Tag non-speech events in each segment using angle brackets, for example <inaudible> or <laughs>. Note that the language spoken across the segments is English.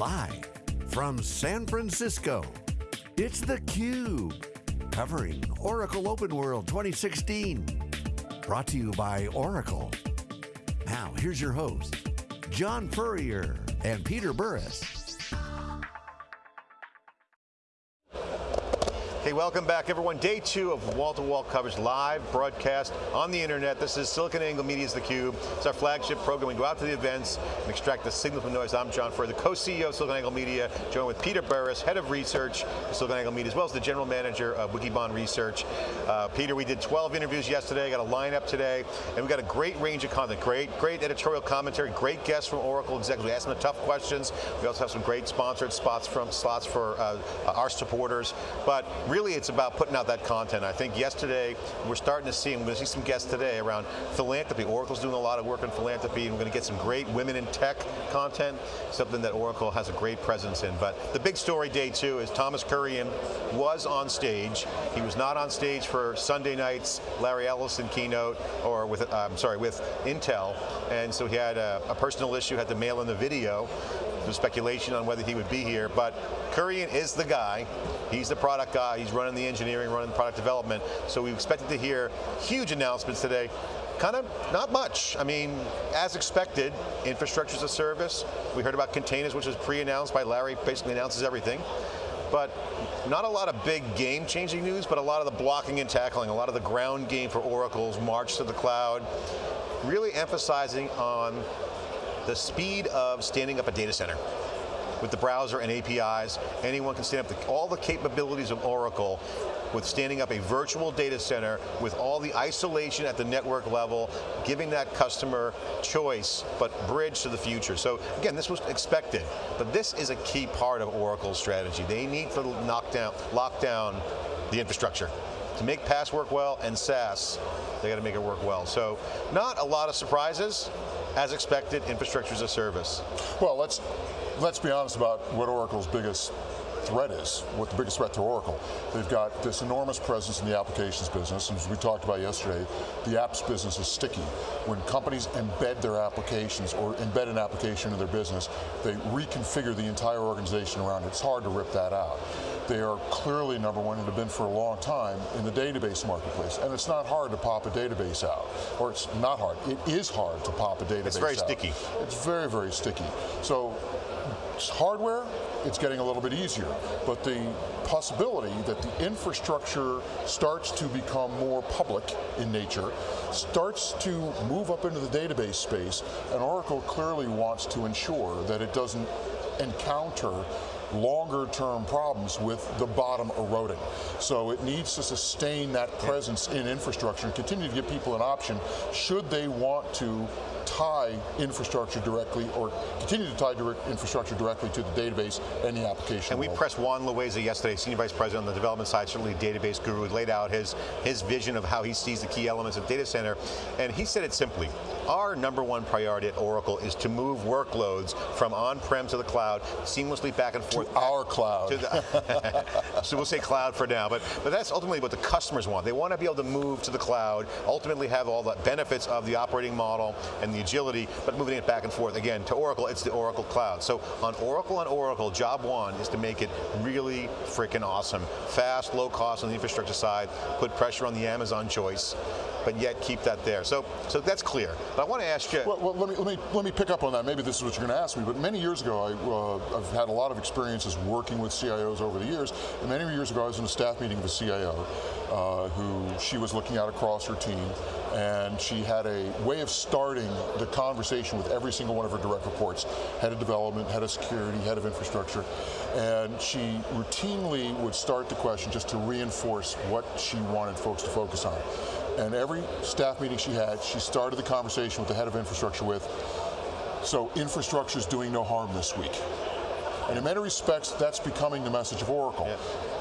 Live from San Francisco, it's theCUBE. Covering Oracle Open World 2016. Brought to you by Oracle. Now, here's your host, John Furrier and Peter Burris. Hey, welcome back everyone. Day two of wall-to-wall -wall coverage, live broadcast on the internet. This is SiliconANGLE Media's theCUBE. It's our flagship program. We go out to the events and extract the signal from noise. I'm John Furrier, the co-CEO of SiliconANGLE Media, joined with Peter Burris, head of research at SiliconANGLE Media, as well as the general manager of Wikibon Research. Uh, Peter, we did 12 interviews yesterday, got a lineup today, and we got a great range of content. Great, great editorial commentary, great guests from Oracle executives. We asked them the tough questions. We also have some great sponsored spots from slots for uh, our supporters. But really, it's about putting out that content. I think yesterday, we're starting to see, and we're going to see some guests today around philanthropy. Oracle's doing a lot of work in philanthropy, and we're going to get some great women in tech content, something that Oracle has a great presence in. But the big story day two is Thomas Kurian was on stage. He was not on stage for Sunday night's Larry Ellison keynote, or with, uh, I'm sorry, with Intel, and so he had a, a personal issue, had to mail in the video. There's speculation on whether he would be here, but Kurian is the guy. He's the product guy, he's running the engineering, running the product development, so we expected to hear huge announcements today. Kind of not much. I mean, as expected, infrastructure as a service. We heard about containers, which was pre-announced by Larry, basically announces everything but not a lot of big game-changing news, but a lot of the blocking and tackling, a lot of the ground game for Oracle's march to the cloud, really emphasizing on the speed of standing up a data center with the browser and APIs. Anyone can stand up the, all the capabilities of Oracle with standing up a virtual data center with all the isolation at the network level, giving that customer choice, but bridge to the future. So again, this was expected, but this is a key part of Oracle's strategy. They need to knock down, lock down the infrastructure. To make PaaS work well and SaaS, they got to make it work well. So not a lot of surprises, as expected, infrastructure as a service. Well, let's let's be honest about what Oracle's biggest threat is, what the biggest threat to Oracle. They've got this enormous presence in the applications business, and as we talked about yesterday, the apps business is sticky. When companies embed their applications or embed an application in their business, they reconfigure the entire organization around it. It's hard to rip that out. They are clearly number one and have been for a long time in the database marketplace. And it's not hard to pop a database out. Or it's not hard, it is hard to pop a database out. It's very out. sticky. It's very, very sticky. So hardware, it's getting a little bit easier. But the possibility that the infrastructure starts to become more public in nature, starts to move up into the database space, and Oracle clearly wants to ensure that it doesn't encounter longer term problems with the bottom eroding. So it needs to sustain that presence in infrastructure and continue to give people an option should they want to tie infrastructure directly or continue to tie direct infrastructure directly to the database and the application. And we pressed Juan Loaiza yesterday, Senior Vice President on the development side, certainly database guru, laid out his, his vision of how he sees the key elements of data center, and he said it simply, our number one priority at Oracle is to move workloads from on-prem to the cloud, seamlessly back and forth. To our cloud. To the, <laughs> so we'll say cloud for now, but, but that's ultimately what the customers want. They want to be able to move to the cloud, ultimately have all the benefits of the operating model and the agility, but moving it back and forth. Again, to Oracle, it's the Oracle Cloud. So on Oracle and Oracle, job one is to make it really freaking awesome. Fast, low cost on the infrastructure side, put pressure on the Amazon choice, but yet keep that there. So, so that's clear. But I want to ask you. Well, well, let, me, let, me, let me pick up on that. Maybe this is what you're going to ask me, but many years ago, I, uh, I've had a lot of experiences working with CIOs over the years, and many years ago I was in a staff meeting with a CIO uh, who she was looking at across her team, and she had a way of starting the conversation with every single one of her direct reports, head of development, head of security, head of infrastructure, and she routinely would start the question just to reinforce what she wanted folks to focus on. And every staff meeting she had, she started the conversation with the head of infrastructure with, so infrastructure is doing no harm this week. And in many respects, that's becoming the message of Oracle. Yeah.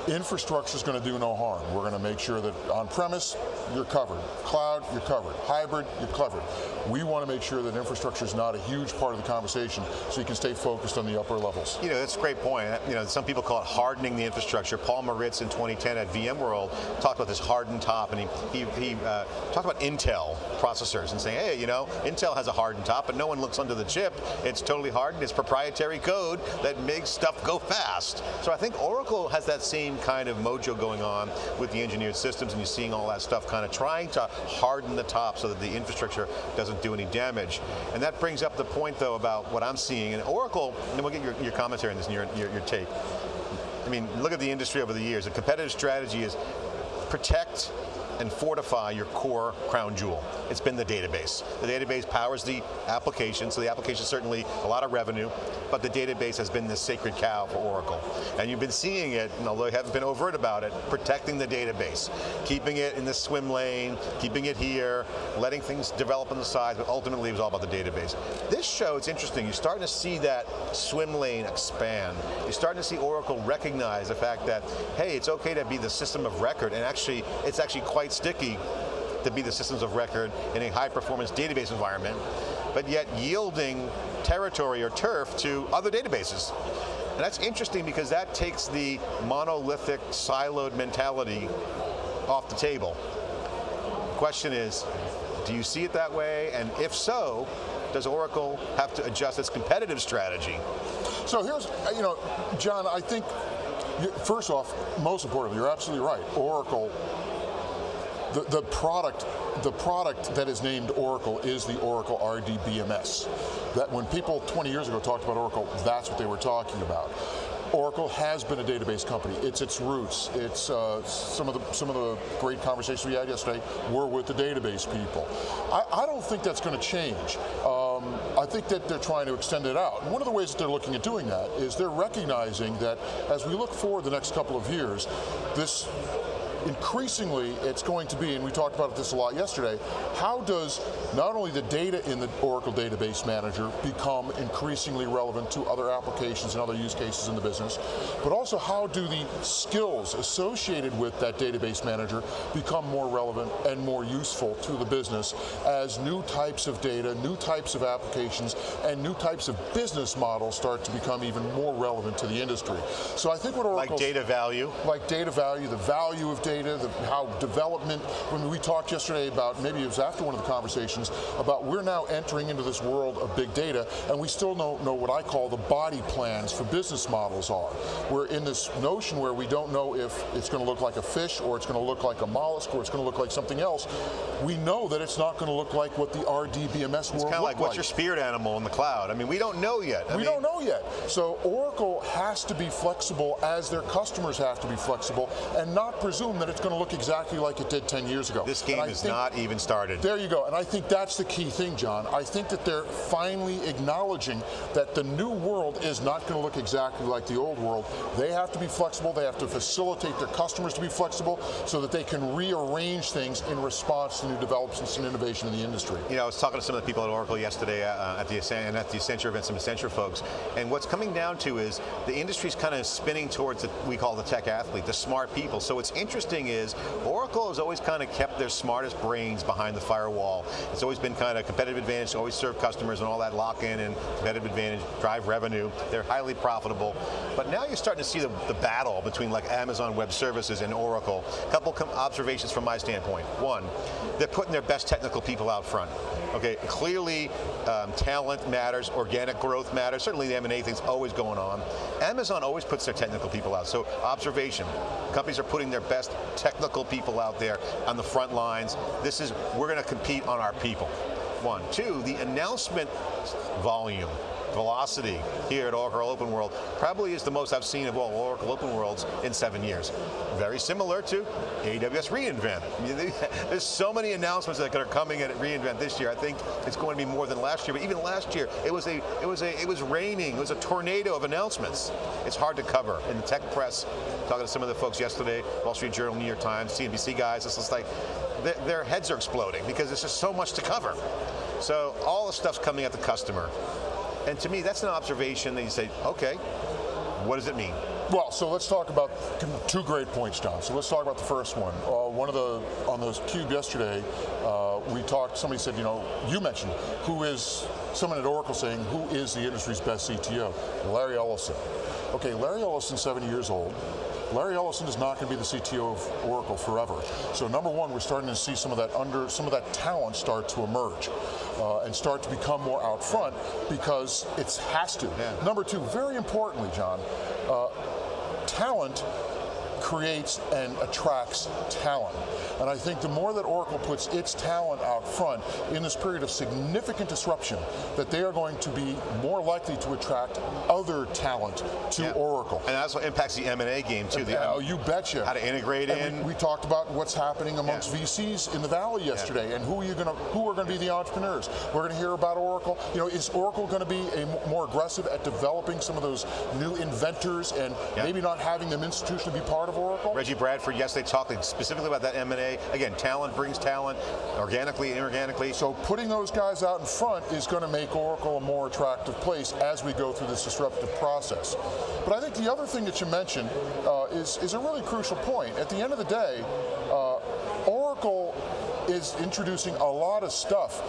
Infrastructure is going to do no harm. We're going to make sure that on-premise, you're covered. Cloud, you're covered. Hybrid, you're covered. We want to make sure that infrastructure is not a huge part of the conversation so you can stay focused on the upper levels. You know, that's a great point. You know, some people call it hardening the infrastructure. Paul Maritz in 2010 at VMworld talked about this hardened top and he, he, he uh, talked about Intel processors and saying, hey, you know, Intel has a hardened top, but no one looks under the chip. It's totally hardened. It's proprietary code that makes stuff go fast. So I think Oracle has that same kind of mojo going on with the engineered systems and you're seeing all that stuff kind of trying to harden the top so that the infrastructure doesn't do any damage. And that brings up the point though about what I'm seeing, and Oracle, and we'll get your, your commentary on this and your, your, your take. I mean, look at the industry over the years. The competitive strategy is protect and fortify your core crown jewel. It's been the database. The database powers the application, so the application certainly a lot of revenue, but the database has been the sacred cow for Oracle. And you've been seeing it, and although you haven't been overt about it, protecting the database, keeping it in the swim lane, keeping it here, letting things develop on the side, but ultimately it was all about the database. This show, it's interesting, you're starting to see that swim lane expand. You're starting to see Oracle recognize the fact that, hey, it's okay to be the system of record, and actually, it's actually quite sticky to be the systems of record in a high performance database environment, but yet yielding territory or turf to other databases. And that's interesting because that takes the monolithic, siloed mentality off the table. The question is, do you see it that way? And if so, does Oracle have to adjust its competitive strategy? So here's, uh, you know, John, I think, first off, most importantly, you're absolutely right. Oracle the, the product the product that is named Oracle is the Oracle RDBMS. That when people 20 years ago talked about Oracle, that's what they were talking about. Oracle has been a database company. It's its roots. It's uh, some of the some of the great conversations we had yesterday were with the database people. I, I don't think that's going to change. Um, I think that they're trying to extend it out. And one of the ways that they're looking at doing that is they're recognizing that as we look forward the next couple of years, this increasingly it's going to be, and we talked about this a lot yesterday, how does not only the data in the Oracle Database Manager become increasingly relevant to other applications and other use cases in the business, but also how do the skills associated with that database manager become more relevant and more useful to the business as new types of data, new types of applications, and new types of business models start to become even more relevant to the industry. So I think what Oracle- Like data value? Like data value, the value of data data, the, how development, when we talked yesterday about, maybe it was after one of the conversations, about we're now entering into this world of big data, and we still don't know what I call the body plans for business models are. We're in this notion where we don't know if it's going to look like a fish, or it's going to look like a mollusk, or it's going to look like something else. We know that it's not going to look like what the RDBMS it's world kind of like, like. what's your spirit animal in the cloud? I mean, we don't know yet. I we mean, don't know yet. So Oracle has to be flexible as their customers have to be flexible and not presume that it's going to look exactly like it did 10 years ago. This game is not even started. There you go, and I think that's the key thing, John. I think that they're finally acknowledging that the new world is not going to look exactly like the old world. They have to be flexible, they have to facilitate their customers to be flexible so that they can rearrange things in response to new developments and innovation in the industry. You know, I was talking to some of the people at Oracle yesterday uh, at the and at the Accenture event, some Accenture folks, and what's coming down to is the industry's kind of spinning towards what we call the tech athlete, the smart people. So what's interesting is is Oracle has always kind of kept their smartest brains behind the firewall. It's always been kind of competitive advantage, always serve customers and all that lock-in and competitive advantage, drive revenue. They're highly profitable. But now you're starting to see the, the battle between like Amazon Web Services and Oracle. A couple observations from my standpoint. One, they're putting their best technical people out front. Okay, clearly um, talent matters, organic growth matters, certainly the M&A thing's always going on. Amazon always puts their technical people out, so observation. Companies are putting their best technical people out there on the front lines. This is, we're going to compete on our people. One. Two, the announcement volume velocity here at Oracle Open World probably is the most I've seen of all Oracle Open Worlds in seven years. Very similar to AWS reInvent. <laughs> There's so many announcements that are coming at reInvent this year. I think it's going to be more than last year, but even last year, it was a, it was a, it was raining. It was a tornado of announcements. It's hard to cover. In the tech press, talking to some of the folks yesterday, Wall Street Journal, New York Times, CNBC guys, it's just like, their heads are exploding because there's just so much to cover. So all the stuff's coming at the customer. And to me, that's an observation that you say, okay, what does it mean? Well, so let's talk about two great points, John. So let's talk about the first one. Uh, one of the, on the Cube yesterday, uh, we talked, somebody said, you know, you mentioned, who is, someone at Oracle saying, who is the industry's best CTO? Larry Ellison. Okay, Larry Ellison, 70 years old. Larry Ellison is not going to be the CTO of Oracle forever. So number one, we're starting to see some of that under, some of that talent start to emerge uh, and start to become more out front because it has to. Yeah. Number two, very importantly, John, uh, talent creates and attracts talent. And I think the more that Oracle puts its talent out front in this period of significant disruption, that they are going to be more likely to attract other talent to yeah. Oracle. And that also impacts the M&A game too. The, oh, you betcha. How to integrate and in. We, we, talked about what's happening amongst yeah. VCs in the Valley yesterday, yeah. and who are you going to, who are going to be the entrepreneurs? We're going to hear about Oracle. You know, is Oracle going to be a more aggressive at developing some of those new inventors and maybe not having them institutionally be part of Oracle? Reggie Bradford, yes, they talked specifically about that M&A. Again, talent brings talent, organically, inorganically. So putting those guys out in front is going to make Oracle a more attractive place as we go through this disruptive process. But I think the other thing that you mentioned uh, is, is a really crucial point. At the end of the day, uh, Oracle is introducing a lot of stuff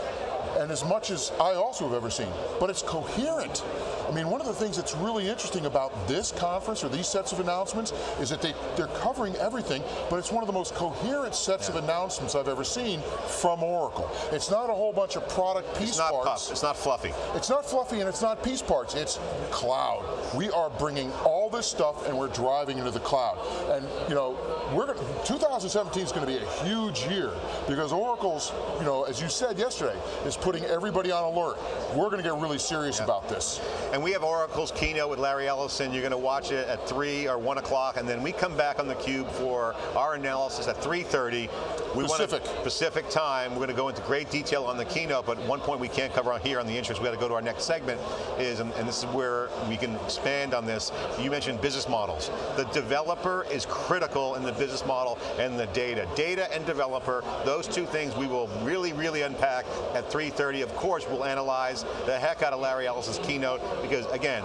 and as much as I also have ever seen, but it's coherent. I mean, one of the things that's really interesting about this conference or these sets of announcements is that they, they're covering everything, but it's one of the most coherent sets yeah. of announcements I've ever seen from Oracle. It's not a whole bunch of product piece it's not parts. Puff. It's not fluffy. It's not fluffy and it's not piece parts. It's cloud. We are bringing all this stuff and we're driving into the cloud. And you know, we're gonna, 2017 is going to be a huge year because Oracle's, you know, as you said yesterday, is putting everybody on alert. We're going to get really serious yeah. about this. And we have Oracle's keynote with Larry Ellison. You're going to watch it at 3 or 1 o'clock, and then we come back on theCUBE for our analysis at 3.30. We Pacific. Want Pacific time. We're going to go into great detail on the keynote, but one point we can't cover on here on the interest, we got to go to our next segment, is, and, and this is where we can expand on this, you mentioned business models. The developer is critical in the business model and the data. Data and developer, those two things we will really, really unpack at 3.30. Of course, we'll analyze the heck out of Larry Ellison's keynote, because again,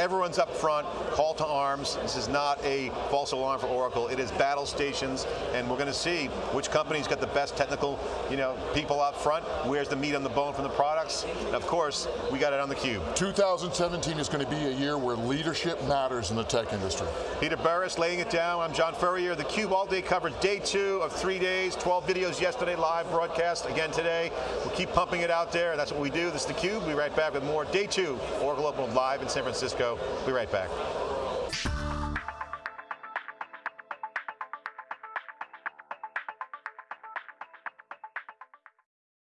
everyone's up front, call to arms. This is not a false alarm for Oracle. It is battle stations, and we're going to see which company's got the best technical you know, people up front, where's the meat on the bone from the products, and of course, we got it on the cube. 2017 is going to be a year where leadership matters in the tech industry. Peter Burris laying it down. I'm John Furrier. The Cube all day covered day two of three days, 12 videos yesterday, live broadcast again today. We'll keep pumping it out there. That's what we do. This is the Cube. We'll be right back with more day two, Oracle Open live in San Francisco. Be right back.